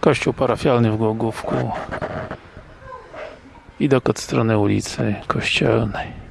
Kościół parafialny w Głogówku. Widok od strony ulicy Kościelnej.